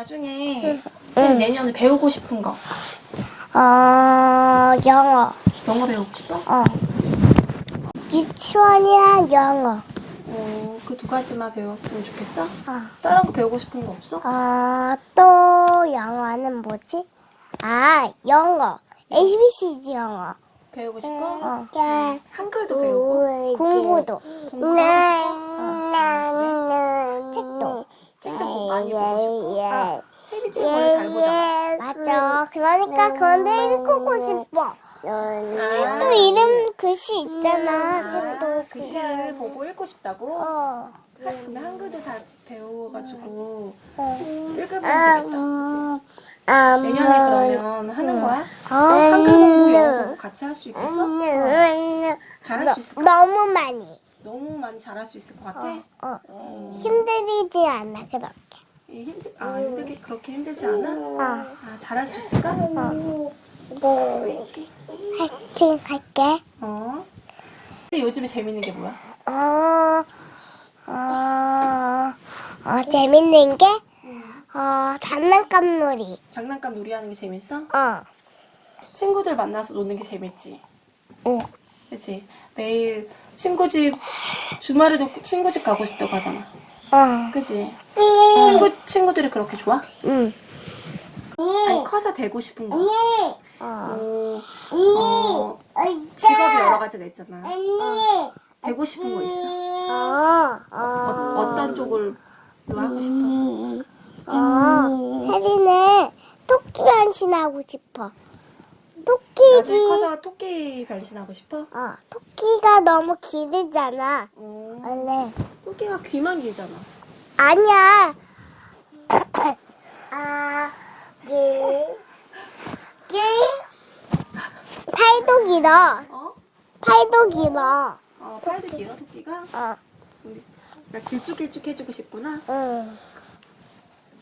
나중에 내년에 배우고 싶은 거 어, 영어. 영어 배우고 싶어? 어. 유치원이랑 영어. 어, 그 두 가지만 배웠으면 좋겠어? 어. 다른 거 배우고 싶은 거 없어? 어, 또 영어는 뭐지? 아, 영어. ABCD 영어. 배우고 싶어? 어. 한글도 배우고? 공부도. 공부하고 싶어? 책도. 책도 뭐 많이 보고 싶어? 아, 책 원래 잘 보잖아 맞아. 그러니까 그런데 읽고 싶어. 책도 이름 글씨 있잖아. 책도 아, 글씨를 보고 읽고 싶다고? 어. 그러면 한글도 잘 배워가지고 어. 읽으면 되겠다 그치? 아, 내년에 그러면 하는 거야? 어? 한글 공부, 영어 같이 할 수 있겠어? 잘할 수 있을까? 너무 많이. 너무 많이 잘할 수 있을 것 같아? 어. 어. 힘들지 않아 그렇게. 이 힘들, 아, 힘들게 그렇게 힘들지 않아? 어. 아, 잘할 수 있을까? 화이팅 할게. 어. 근데 요즘에 재밌는 게 뭐야? 어, 어, 어 재밌는 게, 어, 장난감 놀이. 장난감 놀이하는 게 재밌어? 어, 친구들 만나서 노는 게 재밌지? 응. 그치? 매일 친구 집, 주말에도 친구 집 가고 싶다고 하잖아. 어, 그치? 친구, 친구들이 그렇게 좋아? 응. 아니, 커서 되고 싶은 거. 어, 어, 어, 직업이 여러 가지가 있잖아. 되고 싶은 거 있어? 어, 어, 어, 어 떤 쪽을 하고 싶어? 어, 혜리는 토끼 변신하고 싶어. 나중에 토끼기, 커서 토끼 변신하고 싶어? 어, 토끼가 너무 길잖아. 어, 원래. 토끼가 귀만 길잖아. 아니야. 아, 기, 기, 팔도 길어. 어? 팔도 길어. 어, 팔도 길어, 토끼가? 어, 나 길쭉길쭉 해주고 싶구나. 응.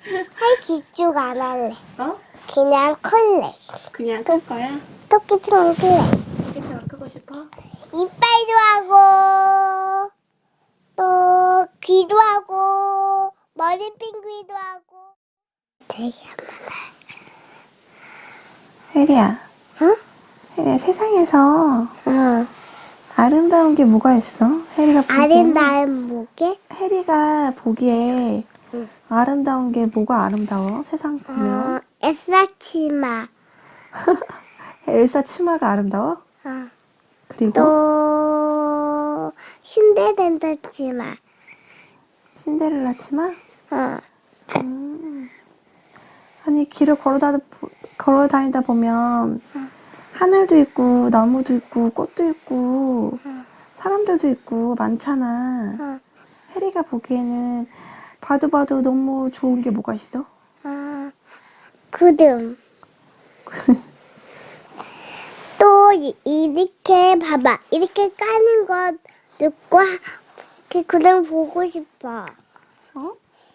팔 기쭉 안 할래. 어? 그냥 클래. 그냥 클 거야? 토끼처럼 클래. 토끼처럼 크고 싶어? 이빨도 하고, 또 귀도 하고, 머리 핑귀도 하고. 되게 많아. 혜리야, 응? 혜리야, 세상에서 응. 아름다운 게 뭐가 있어? 혜리가 보기에는 아름다운 목에? 혜리가 보기에 응. 아름다운 게 뭐가 아름다워? 세상 보면 어, 에사치마. 엘사 치마가 아름다워? 어. 그리고 또 신데렐라 치마. 신데렐라 치마? 어. 음. 아니 길을 걸어다니다 걸어 다니다 보면 하늘도 있고 나무도 있고 꽃도 있고 응. 사람들도 있고 많잖아. 어. 혜리가 보기에는 봐도 봐도 너무 좋은 게 뭐가 있어? 어. 구름. 또 이- 이렇게 봐봐. 이렇게 까는 거 듣고 하- 그 구름 보고 싶어.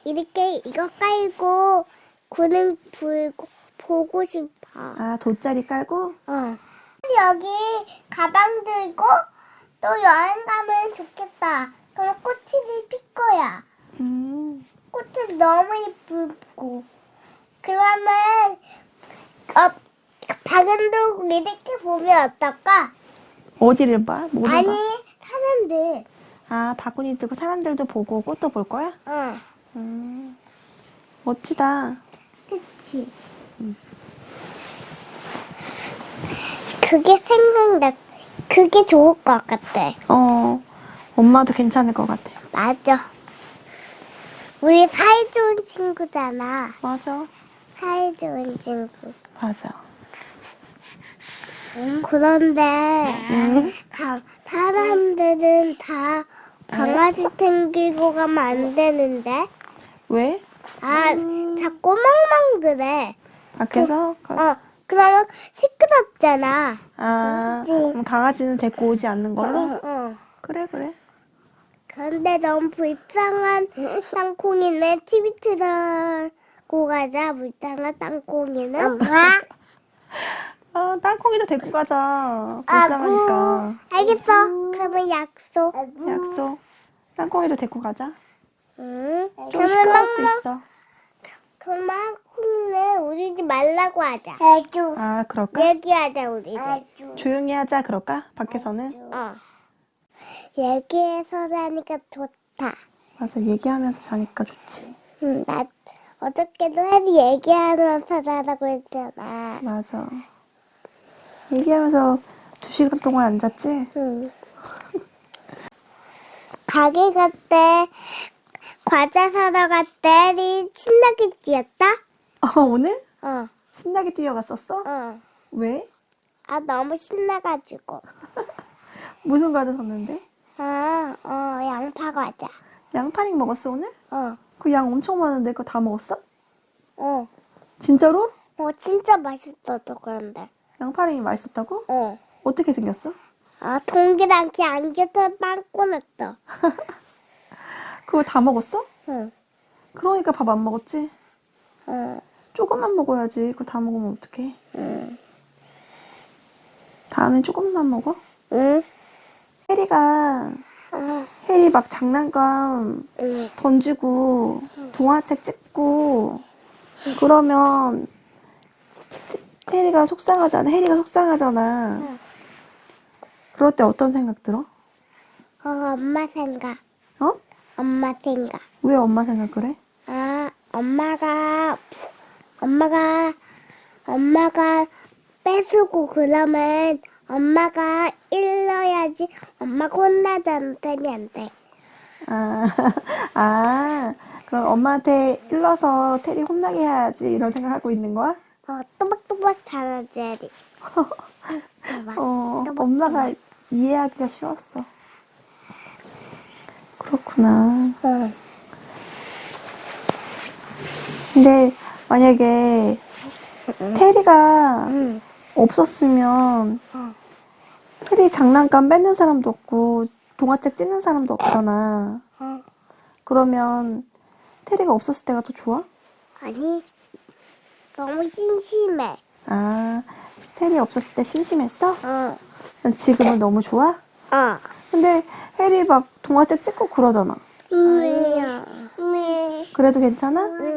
어? 이렇게 이거 깔고 구름 불고 보고 싶어. 아 돗자리 깔고? 어. 여기 가방 들고 또 여행 가면 좋겠다. 그럼 꽃이 필 거야. 음. 꽃이 너무 예쁘고. 그러면 어, 박은도 이렇게 보면 어떨까? 어디를 봐? 아니 봐? 사람들. 아 바구니 들고 사람들도 보고 꽃도 볼 거야? 어, 음. 멋지다. 그치. 그게 생각났. 그게 좋을 것 같아. 어. 엄마도 괜찮을 것 같아. 맞아. 우리 사이 좋은 친구잖아. 맞아. 사이 좋은 친구. 맞아. 그런데 응? 가, 사람들은 다 강아지 챙기고 가면 안 되는데. 왜? 아, 자꾸 멍멍 그래. 밖에서? 가- 어, 그러면 시끄럽잖아. 아, 그럼 강아지는 데리고 오지 않는 걸로? 어. 그래, 그래. 그런데 너무 불쌍한 땅콩이네. TV 틀고 가자. 불쌍한 땅콩이는. 아, 땅콩이도 데리고 가자. 불쌍하니까. 알겠어. 그러면 약속. 약속. 땅콩이도 데리고 가자. 응. 좀 그러면 시끄러울 수. 있어. 그만큼은 우리지 말라고 하자. 해줘. 아, 그럴까? 얘기하자 우리들. 조용히 하자, 그럴까? 밖에서는? 어. 얘기해서 자니까 좋다. 맞아, 얘기하면서 자니까 좋지. 응, 나 어저께도 해리 얘기하면서 자라고 했잖아. 맞아. 얘기하면서 두 시간 동안 앉았지? 응. 가게 갔대. 과자 사러 갔대. 해리 신나게 뛰었다? 어, 오늘? 어, 신나게 뛰어갔었어? 어. 왜? 아, 너무 신나가지고. 무슨 과자 샀는데? 아, 어, 양파 과자. 양파링 먹었어, 오늘? 어, 그 양 엄청 많은데 그거 다 먹었어? 어. 진짜로? 어, 진짜 맛있어도 그런데. 양파링이 맛있었다고? 어. 어떻게 생겼어? 아, 동그랗게 안겨서 빵 꺼냈어. 그거 다 먹었어? 응, 그러니까 밥 안 먹었지? 응, 조금만 먹어야지. 그거 다 먹으면 어떡해? 응. 다음엔 조금만 먹어? 응, 혜리가, 아, 혜리 막 장난감 응. 던지고, 동화책 찍고, 그러면, 혜리가 속상하잖아. 혜리가 속상하잖아. 응. 그럴 때 어떤 생각 들어? 어, 엄마 생각. 어? 엄마 생각. 왜 엄마 생각을 해? 아, 엄마가, 엄마가, 엄마가 뺏고 그러면 엄마가 일러야지 엄마가 혼나잖아, 테리한테. 아, 아, 그럼 엄마한테 일러서 테리 혼나게 해야지 이런 생각하고 있는 거야? 어, 또박또박 해리. 또박. 어, 엄마가 이해하기가 쉬웠어. 그렇구나. 응. 근데 만약에 테리가 응. 없었으면 어. 테리 장난감 뺏는 사람도 없고 동화책 찢는 사람도 없잖아. 어. 그러면 테리가 없었을 때가 더 좋아? 아니, 너무 심심해. 아, 테리 없었을 때 심심했어? 어. 그럼 지금은 너무 좋아? 어. 근데 해리 막 동화책 찍고 그러잖아. 응. 응. 그래도 괜찮아? 응.